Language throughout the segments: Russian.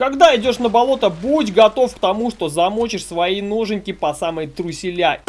Когда идешь на болото, будь готов к тому, что замочишь свои ноженьки по самой труселя.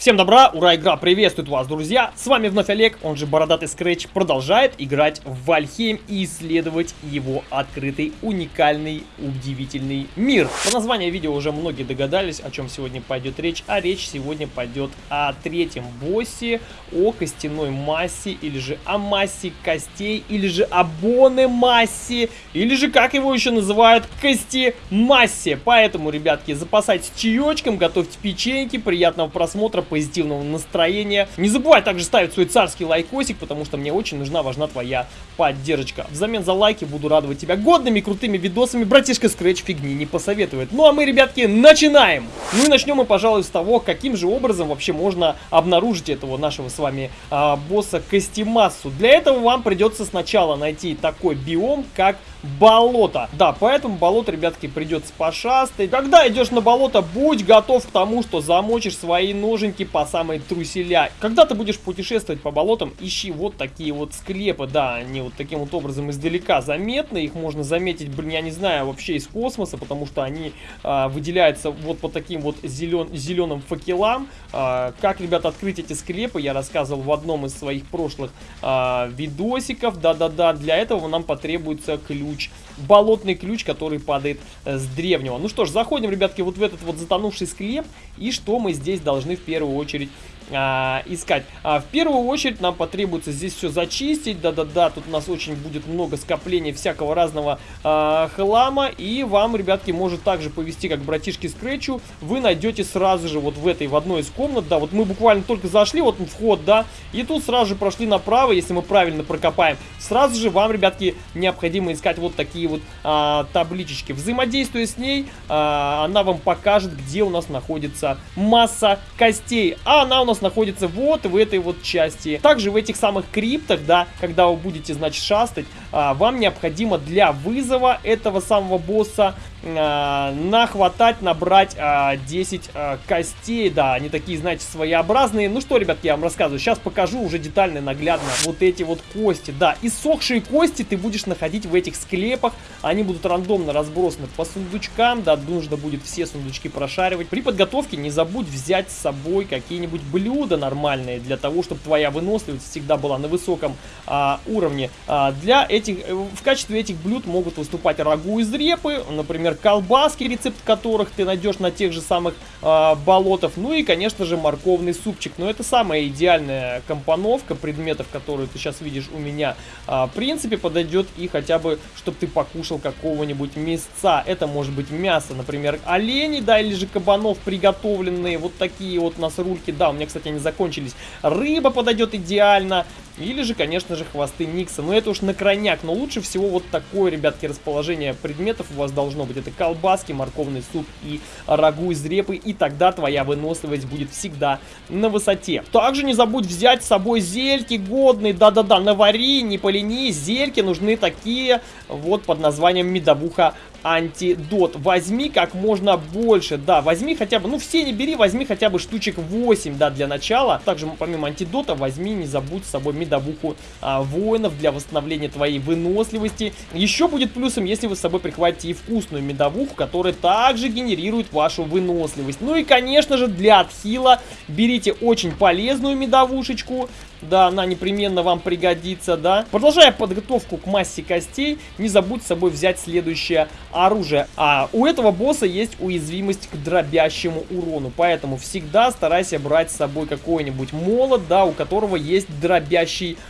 Всем добра, ура, игра приветствует вас, друзья! С вами вновь Олег, он же Бородатый Скретч, продолжает играть в Вальхейм и исследовать его открытый, уникальный, удивительный мир. По названию видео уже многие догадались, о чем сегодня пойдет речь, а речь сегодня пойдет о третьем боссе, о костяной массе, или же о массе костей, или же о боне массе, или же, как его еще называют, кости массе. Поэтому, ребятки, запасайтесь чаечком, готовьте печеньки, приятного просмотра, позитивного настроения. Не забывай также ставить свой царский лайкосик, потому что мне очень нужна, важна твоя поддержка. Взамен за лайки буду радовать тебя годными, крутыми видосами. Братишка Scratch фигни не посоветует. Ну а мы, ребятки, начинаем! Ну и начнем мы, пожалуй, с того, каким же образом вообще можно обнаружить этого нашего с вами а, босса Костимассу. Для этого вам придется сначала найти такой биом, как болото. Да, поэтому болото, ребятки, придется пошастать. Когда идешь на болото, будь готов к тому, что замочишь свои ноженьки по самой труселя. Когда ты будешь путешествовать по болотам, ищи вот такие вот склепы. Да, они вот таким вот образом издалека заметны. Их можно заметить, блин, я не знаю, вообще из космоса, потому что они а, выделяются вот по таким вот зелен, зеленым факелам. А, как, ребят, открыть эти склепы, я рассказывал в одном из своих прошлых а, видосиков. Да-да-да, для этого нам потребуется ключ ключ, болотный ключ, который падает э, с древнего. Ну что ж, заходим, ребятки, вот в этот вот затонувший склеп, и что мы здесь должны в первую очередь а, искать. А, в первую очередь нам потребуется здесь все зачистить. Да-да-да, тут у нас очень будет много скопления всякого разного а, хлама. И вам, ребятки, может также повести, как братишки Скретчу. Вы найдете сразу же вот в этой, в одной из комнат. Да, вот мы буквально только зашли, вот вход, да. И тут сразу же прошли направо, если мы правильно прокопаем. Сразу же вам, ребятки, необходимо искать вот такие вот а, табличечки. Взаимодействуя с ней, а, она вам покажет, где у нас находится масса костей. А она у нас находится вот в этой вот части. Также в этих самых криптах, да, когда вы будете, значит, шастать, а, вам необходимо для вызова этого самого босса а, нахватать, набрать а, 10 а, костей. Да, они такие, знаете, своеобразные. Ну что, ребят, я вам рассказываю. Сейчас покажу уже детально и наглядно вот эти вот кости. Да, иссохшие кости ты будешь находить в этих склепах. Они будут рандомно разбросаны по сундучкам. Да, нужно будет все сундучки прошаривать. При подготовке не забудь взять с собой какие-нибудь блюда нормальные. Для того, чтобы твоя выносливость всегда была на высоком а, уровне. А, для этих, э, в качестве этих блюд могут выступать рагу из репы. Например, колбаски, рецепт которых ты найдешь на тех же самых э, болотах. Ну и, конечно же, морковный супчик. Но это самая идеальная компоновка предметов, которые ты сейчас видишь у меня. Э, в принципе, подойдет и хотя бы, чтобы ты покушал какого-нибудь мясца. Это может быть мясо, например, оленей, да, или же кабанов приготовленные. Вот такие вот у нас рульки. Да, у меня, кстати, они закончились. Рыба подойдет идеально. Или же, конечно же, хвосты Никса. Но это уж на крайняк. Но лучше всего вот такое, ребятки, расположение предметов у вас должно быть. Это колбаски, морковный суп и рагу из репы. И тогда твоя выносливость будет всегда на высоте. Также не забудь взять с собой зельки годные. Да-да-да, навари, не полени. Зельки нужны такие вот под названием медовуха антидот. Возьми как можно больше, да, возьми хотя бы, ну все не бери, возьми хотя бы штучек 8, да, для начала. Также помимо антидота возьми, не забудь с собой медовуху а, воинов для восстановления твоей выносливости. Еще будет плюсом, если вы с собой прихватите и вкусную медовуху, которая также генерирует вашу выносливость. Ну и, конечно же, для отхила берите очень полезную медовушечку, да, она непременно вам пригодится, да. Продолжая подготовку к массе костей, не забудь с собой взять следующее оружие. А у этого босса есть уязвимость к дробящему урону, поэтому всегда старайся брать с собой какой-нибудь молот, да, у которого есть дробящий урон,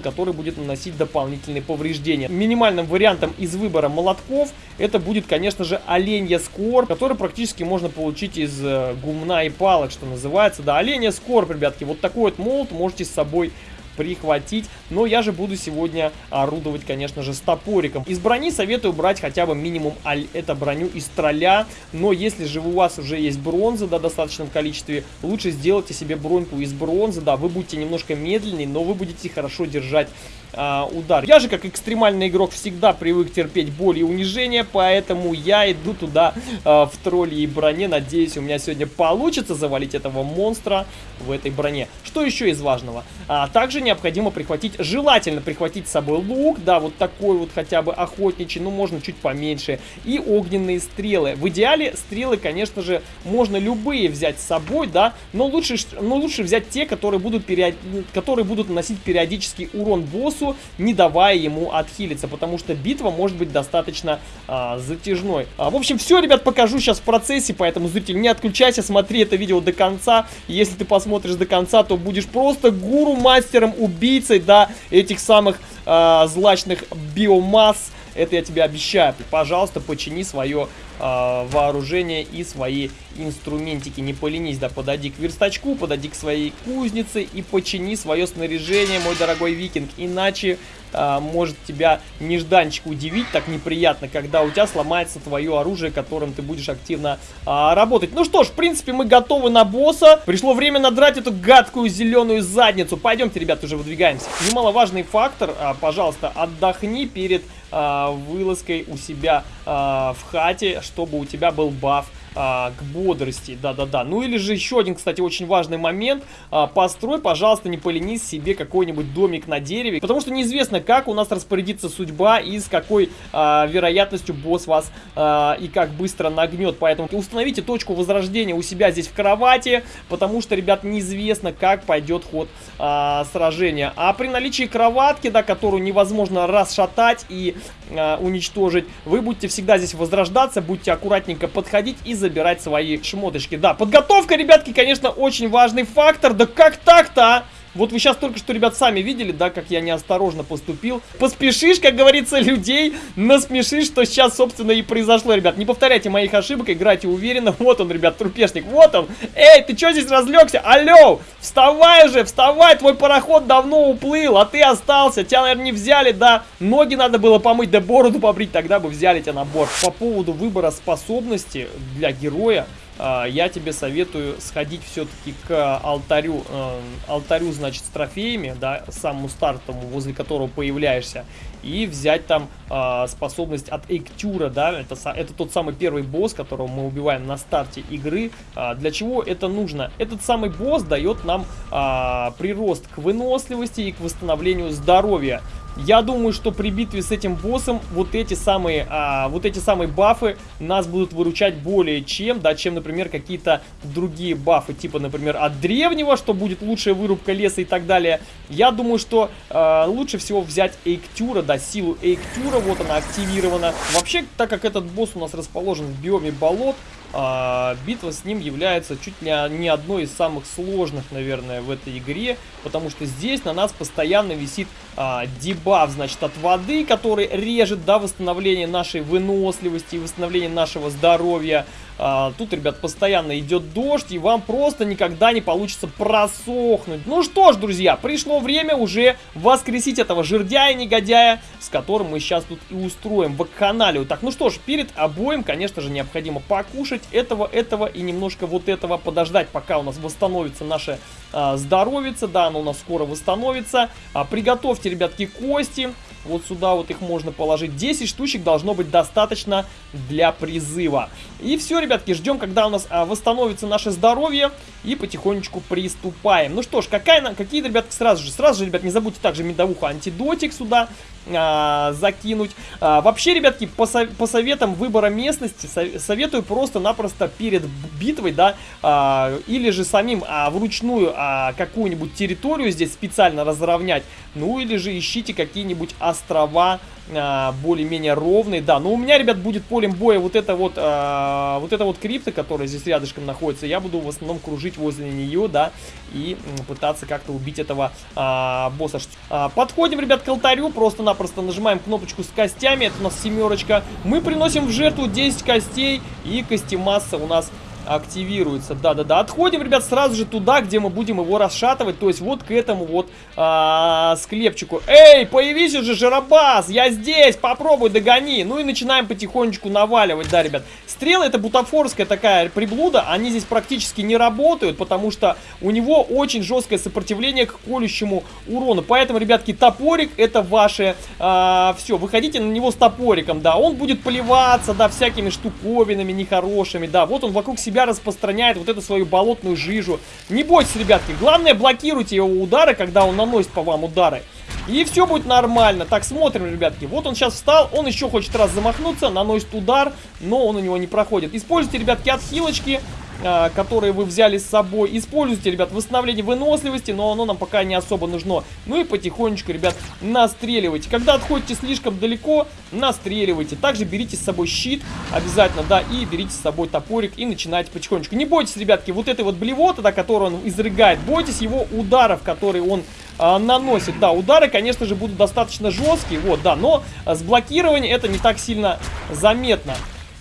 который будет наносить дополнительные повреждения. Минимальным вариантом из выбора молотков это будет, конечно же, оленья скор, который практически можно получить из э, гумна и палок, что называется. Да, оленья скор, ребятки, вот такой вот молот можете с собой прихватить. Но я же буду сегодня орудовать, конечно же, с топориком. Из брони советую брать хотя бы минимум это броню из тролля. Но если же у вас уже есть бронза, да, в достаточном количестве, лучше сделайте себе броньку из бронзы, да, вы будете немножко медленнее, но вы будете хорошо держать а, удар. Я же, как экстремальный игрок, всегда привык терпеть боль и унижение, поэтому я иду туда а, в тролле и броне. Надеюсь, у меня сегодня получится завалить этого монстра в этой броне. Что еще из важного? А, также необходимо прихватить, желательно прихватить с собой лук, да, вот такой вот хотя бы охотничий, ну, можно чуть поменьше, и огненные стрелы. В идеале стрелы, конечно же, можно любые взять с собой, да, но лучше, но лучше взять те, которые будут, период... которые будут наносить периодический урон боссу, не давая ему отхилиться, потому что битва может быть достаточно а, затяжной. А, в общем, все, ребят, покажу сейчас в процессе, поэтому, зритель, не отключайся, смотри это видео до конца. Если ты посмотришь до конца, то будешь просто гуру-мастером, убийцей, да, этих самых а, злачных биомасс. Это я тебе обещаю. Пожалуйста, почини свое э, вооружение и свои инструментики. Не поленись, да, подойди к верстачку, подойди к своей кузнице и почини свое снаряжение, мой дорогой викинг. Иначе э, может тебя нежданчик удивить так неприятно, когда у тебя сломается твое оружие, которым ты будешь активно э, работать. Ну что ж, в принципе, мы готовы на босса. Пришло время надрать эту гадкую зеленую задницу. Пойдемте, ребят, уже выдвигаемся. Немаловажный фактор, э, пожалуйста, отдохни перед э, вылазкой у себя в хате, чтобы у тебя был баф а, к бодрости, да-да-да. Ну или же еще один, кстати, очень важный момент. А, построй, пожалуйста, не поленись себе какой-нибудь домик на дереве, потому что неизвестно, как у нас распорядится судьба и с какой а, вероятностью босс вас а, и как быстро нагнет. Поэтому установите точку возрождения у себя здесь в кровати, потому что, ребят, неизвестно, как пойдет ход а, сражения. А при наличии кроватки, да, которую невозможно расшатать и а, уничтожить, вы будете всегда здесь возрождаться, будьте аккуратненько подходить и забирать свои шмоточки. Да, подготовка, ребятки, конечно, очень важный фактор. Да как так-то, а? Вот вы сейчас только что, ребят, сами видели, да, как я неосторожно поступил. Поспешишь, как говорится, людей, насмешишь, что сейчас, собственно, и произошло, ребят. Не повторяйте моих ошибок, играйте уверенно. Вот он, ребят, трупешник, вот он. Эй, ты что здесь разлегся? Алло, вставай же, вставай, твой пароход давно уплыл, а ты остался. Тебя, наверное, не взяли, да. Ноги надо было помыть, да бороду побрить, тогда бы взяли тебя на борт. По поводу выбора способности для героя, я тебе советую сходить все-таки к алтарю, э, алтарю, значит, с трофеями, да, самому стартовому, возле которого появляешься, и взять там э, способность от Эктюра, да, это, это тот самый первый босс, которого мы убиваем на старте игры. А, для чего это нужно? Этот самый босс дает нам а, прирост к выносливости и к восстановлению здоровья. Я думаю, что при битве с этим боссом вот эти самые, а, вот эти самые бафы нас будут выручать более чем, да, чем, например, какие-то другие бафы, типа, например, от древнего, что будет лучшая вырубка леса и так далее. Я думаю, что а, лучше всего взять Эйктюра, да, силу Эйктюра, вот она активирована. Вообще, так как этот босс у нас расположен в биоме болот, а, битва с ним является чуть ли не одной из самых сложных, наверное, в этой игре, потому что здесь на нас постоянно висит а, дебаф, значит, от воды, который режет, да, восстановление нашей выносливости и восстановление нашего здоровья. А, тут, ребят, постоянно идет дождь, и вам просто никогда не получится просохнуть. Ну что ж, друзья, пришло время уже воскресить этого жердяя-негодяя, с которым мы сейчас тут и устроим вакханалию. Так, ну что ж, перед обоим, конечно же, необходимо покушать этого, этого и немножко вот этого подождать, пока у нас восстановится наше а, здоровице. Да, оно у нас скоро восстановится. А, приготовьте, ребятки, кости. Вот сюда вот их можно положить. 10 штучек должно быть достаточно для призыва. И все, ребятки, ждем, когда у нас а, восстановится наше здоровье. И потихонечку приступаем. Ну что ж, какая, какие, ребятки, сразу же. Сразу же, ребят, не забудьте также медовуху антидотик сюда а, закинуть. А, вообще, ребятки, по, со по советам выбора местности со советую просто-напросто перед битвой, да, а, или же самим а, вручную а, какую-нибудь территорию здесь специально разровнять, ну или же ищите какие-нибудь острова, а, более-менее ровный. Да, но у меня, ребят, будет полем боя вот это вот, а, вот это вот крипта, которая здесь рядышком находится. Я буду в основном кружить возле нее, да, и пытаться как-то убить этого а, босса. А, подходим, ребят, к алтарю, просто-напросто нажимаем кнопочку с костями, это у нас семерочка. Мы приносим в жертву 10 костей, и костемасса у нас активируется. Да-да-да. Отходим, ребят, сразу же туда, где мы будем его расшатывать. То есть вот к этому вот а, склепчику. Эй, появись уже, Жарабас! Я здесь! Попробуй, догони! Ну и начинаем потихонечку наваливать, да, ребят. Стрелы это бутафорская такая приблуда. Они здесь практически не работают, потому что у него очень жесткое сопротивление к колющему урону. Поэтому, ребятки, топорик это ваше а, все. Выходите на него с топориком, да. Он будет поливаться, да, всякими штуковинами нехорошими, да. Вот он вокруг себя себя распространяет вот эту свою болотную жижу. Не бойтесь, ребятки. Главное, блокируйте его удары, когда он наносит по вам удары. И все будет нормально. Так, смотрим, ребятки. Вот он сейчас встал, он еще хочет раз замахнуться, наносит удар, но он у него не проходит. Используйте, ребятки, отхилочки. А, которые вы взяли с собой. Используйте, ребят, восстановление выносливости, но оно нам пока не особо нужно. Ну и потихонечку, ребят, настреливайте. Когда отходите слишком далеко, настреливайте. Также берите с собой щит обязательно, да, и берите с собой топорик и начинайте потихонечку. Не бойтесь, ребятки, вот этой вот блевоты, да, которую он изрыгает. Бойтесь его ударов, которые он а, наносит. Да, удары, конечно же, будут достаточно жесткие, вот, да, но с блокированием это не так сильно заметно.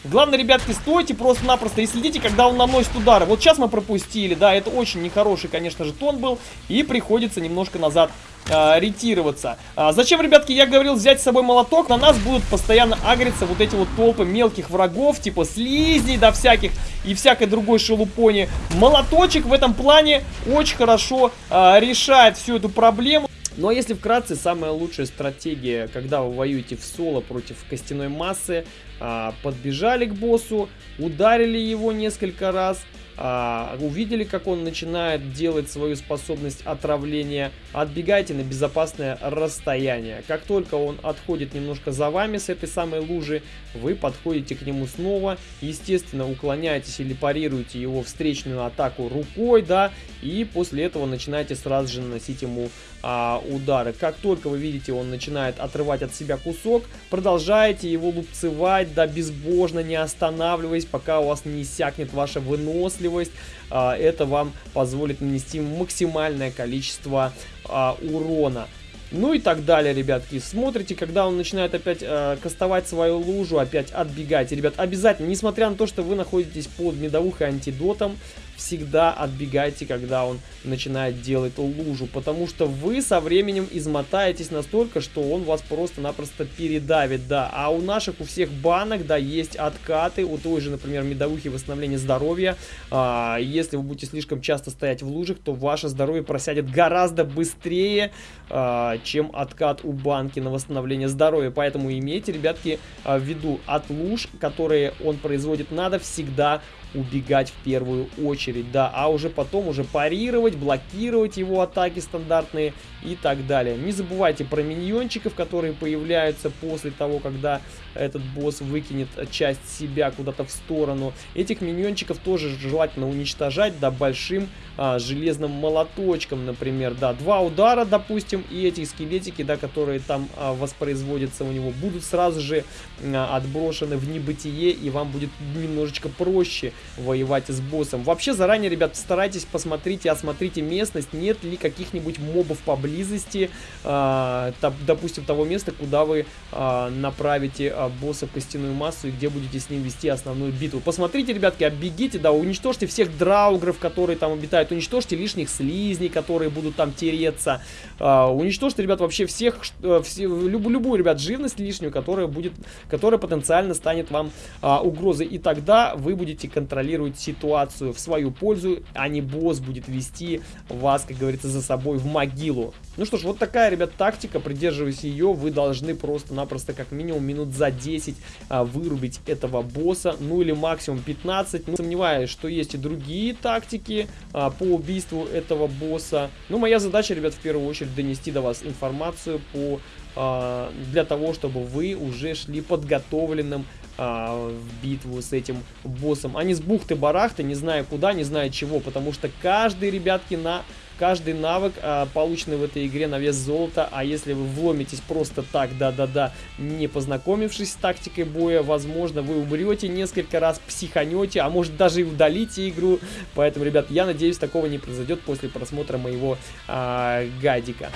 Главное, ребятки, стойте просто-напросто и следите, когда он наносит удары. Вот сейчас мы пропустили, да, это очень нехороший, конечно же, тон был. И приходится немножко назад э, ретироваться. А, зачем, ребятки, я говорил взять с собой молоток? На нас будут постоянно агриться вот эти вот толпы мелких врагов, типа слизней, да, всяких, и всякой другой шелупони. Молоточек в этом плане очень хорошо э, решает всю эту проблему. Ну а если вкратце, самая лучшая стратегия, когда вы воюете в соло против костяной массы, а, подбежали к боссу, ударили его несколько раз, а, увидели, как он начинает делать свою способность отравления, отбегайте на безопасное расстояние. Как только он отходит немножко за вами с этой самой лужи, вы подходите к нему снова, естественно, уклоняетесь или парируете его встречную атаку рукой, да, и после этого начинаете сразу же наносить ему а, удары. Как только вы видите, он начинает отрывать от себя кусок, продолжаете его лупцевать, да, безбожно, не останавливаясь, пока у вас не иссякнет ваша выносливость. А, это вам позволит нанести максимальное количество а, урона. Ну и так далее, ребятки. Смотрите, когда он начинает опять э, кастовать свою лужу, опять отбегайте. Ребят, обязательно, несмотря на то, что вы находитесь под медовухой антидотом, всегда отбегайте, когда он начинает делать лужу, потому что вы со временем измотаетесь настолько, что он вас просто-напросто передавит, да. А у наших, у всех банок, да, есть откаты, у той же, например, медовухи восстановления здоровья. А, если вы будете слишком часто стоять в лужах, то ваше здоровье просядет гораздо быстрее, а, чем откат у банки на восстановление здоровья. Поэтому имейте, ребятки, а, в виду от луж, которые он производит, надо всегда убегать в первую очередь, да, а уже потом уже парировать, блокировать его атаки стандартные и так далее. Не забывайте про миньончиков, которые появляются после того, когда этот босс выкинет часть себя куда-то в сторону. Этих миньончиков тоже желательно уничтожать, да, большим а, железным молоточком, например, да, два удара, допустим, и эти скелетики, да, которые там а, воспроизводятся у него, будут сразу же а, отброшены в небытие, и вам будет немножечко проще воевать с боссом. Вообще, заранее, ребят, старайтесь, посмотрите, осмотрите местность, нет ли каких-нибудь мобов поблизости, та, допустим, того места, куда вы а, направите а, босса в костяную массу и где будете с ним вести основную битву. Посмотрите, ребятки, оббегите, да, уничтожьте всех драугров, которые там обитают. Уничтожьте лишних слизней, которые будут там тереться. Uh, уничтожьте, ребят, вообще всех, uh, все, люб, любую, ребят, живность лишнюю, которая будет, которая потенциально станет вам uh, угрозой. И тогда вы будете контролировать ситуацию в свою пользу, а не босс будет вести вас, как говорится, за собой в могилу. Ну что ж, вот такая, ребят, тактика. Придерживаясь ее, вы должны просто-напросто как минимум минут за 10 а, вырубить этого босса. Ну или максимум 15. Не сомневаюсь, что есть и другие тактики а, по убийству этого босса. Но моя задача, ребят, в первую очередь донести до вас информацию по для того, чтобы вы уже шли подготовленным а, в битву с этим боссом, а не с бухты-барахты, не зная куда, не зная чего, потому что каждый, ребятки, на Каждый навык, а, полученный в этой игре на вес золота, а если вы вломитесь просто так, да-да-да, не познакомившись с тактикой боя, возможно, вы умрете несколько раз, психанете, а может даже и удалите игру. Поэтому, ребят, я надеюсь, такого не произойдет после просмотра моего а, гайдика.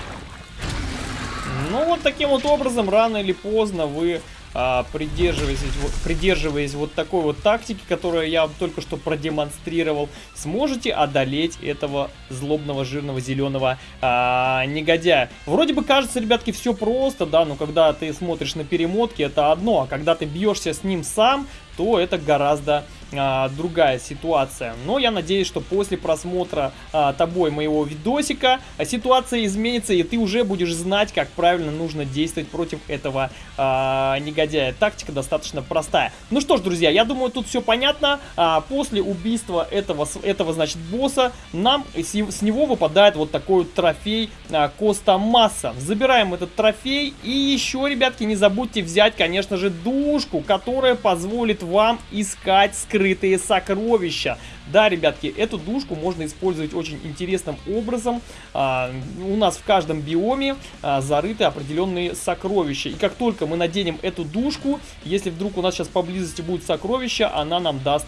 Ну, вот таким вот образом, рано или поздно вы а, придерживаясь, придерживаясь вот такой вот тактики, которую я только что продемонстрировал, сможете одолеть этого злобного, жирного, зеленого а, негодяя. Вроде бы кажется, ребятки, все просто, да, но когда ты смотришь на перемотки, это одно, а когда ты бьешься с ним сам, то это гораздо а, другая ситуация. Но я надеюсь, что после просмотра а, тобой моего видосика а, ситуация изменится, и ты уже будешь знать, как правильно нужно действовать против этого а, негодяя. Тактика достаточно простая. Ну что ж, друзья, я думаю, тут все понятно. А, после убийства этого, этого, значит, босса, нам с, с него выпадает вот такой вот трофей а, Коста Масса. Забираем этот трофей, и еще, ребятки, не забудьте взять, конечно же, душку, которая позволит вам искать скрытые скрытые сокровища. Да, ребятки, эту душку можно использовать очень интересным образом. А, у нас в каждом биоме а, зарыты определенные сокровища. И как только мы наденем эту душку, если вдруг у нас сейчас поблизости будет сокровище, она нам даст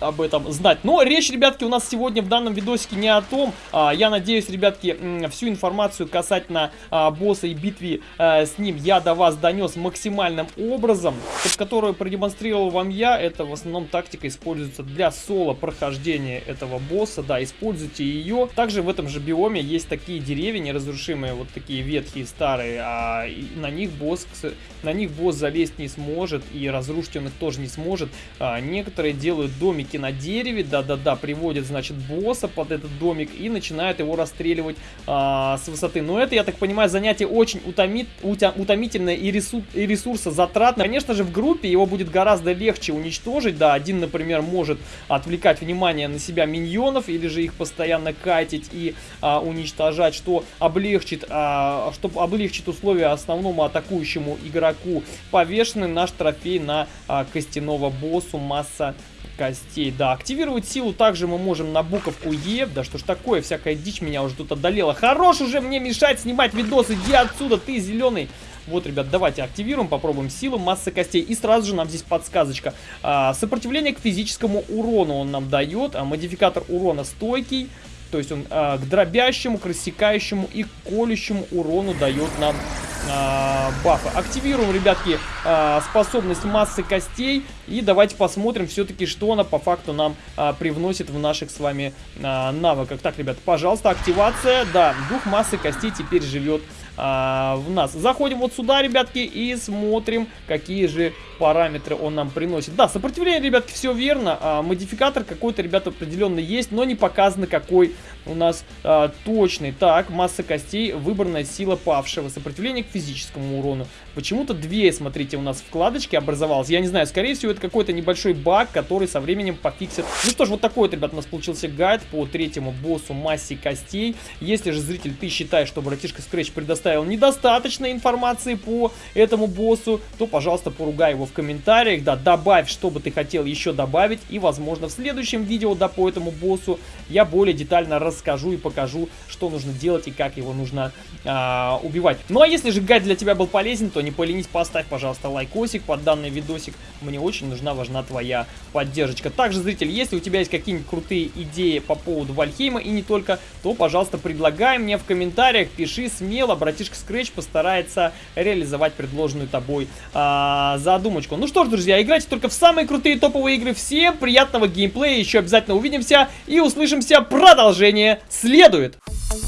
об этом знать. Но речь, ребятки, у нас сегодня в данном видосике не о том. А, я надеюсь, ребятки, всю информацию касательно а, босса и битвы а, с ним я до вас донес максимальным образом. Которую продемонстрировал вам я, это в основном тактика используется для соло прохождения этого босса. Да, используйте ее. Также в этом же биоме есть такие деревья неразрушимые, вот такие ветхие, старые. А на них босс, на них босс залезть не сможет и разрушить он их тоже не сможет. А, некоторые делают домики домике на дереве, да-да-да, приводит, значит, босса под этот домик и начинает его расстреливать а, с высоты. Но это, я так понимаю, занятие очень утомит, утя, утомительное и, ресурс, и ресурсозатратное. Конечно же, в группе его будет гораздо легче уничтожить, да, один, например, может отвлекать внимание на себя миньонов или же их постоянно катить и а, уничтожать, что облегчит, а, что облегчит условия основному атакующему игроку. Повешенный наш трофей на а, костяного боссу масса костей. Да, активировать силу также мы можем на буковку Е. Да что ж такое, всякая дичь меня уже тут одолела. Хорош уже мне мешать снимать видос, иди отсюда, ты зеленый. Вот, ребят, давайте активируем, попробуем силу, масса костей. И сразу же нам здесь подсказочка. А, сопротивление к физическому урону он нам дает. А, модификатор урона стойкий. То есть он а, к дробящему, к рассекающему и колющему урону дает нам бафа. Активируем, ребятки, а, способность массы костей. И давайте посмотрим все-таки, что она по факту нам а, привносит в наших с вами а, навыках. Так, ребят, пожалуйста, активация. Да, дух массы костей теперь живет а, в нас. Заходим вот сюда, ребятки, и смотрим, какие же параметры он нам приносит. Да, сопротивление, ребятки, все верно. А, модификатор какой-то, ребята, определенно есть, но не показано, какой у нас а, точный. Так, масса костей, выбранная сила павшего, сопротивление к физическому урону. Почему-то две, смотрите, у нас вкладочки образовалось. Я не знаю, скорее всего, это какой-то небольшой баг, который со временем пофиксит. Ну что ж, вот такой вот, ребят, у нас получился гайд по третьему боссу массе костей. Если же, зритель, ты считаешь, что братишка Scratch предоставил недостаточно информации по этому боссу, то, пожалуйста, поругай его в комментариях. Да, добавь, что бы ты хотел еще добавить. И, возможно, в следующем видео, да, по этому боссу я более детально расскажу и покажу, что нужно делать и как его нужно а, убивать. Ну, а если же гайд для тебя был полезен, то не поленись, поставь, пожалуйста, лайкосик под данный видосик. Мне очень нужна, важна твоя поддержка. Также, зритель, если у тебя есть какие-нибудь крутые идеи по поводу Вальхейма и не только, то, пожалуйста, предлагай мне в комментариях, пиши смело, братишка Scratch постарается реализовать предложенную тобой а, задумочку. Ну что ж, друзья, играйте только в самые крутые топовые игры. Всем приятного геймплея, еще обязательно увидимся и услышимся. Продолжение следует. Thank you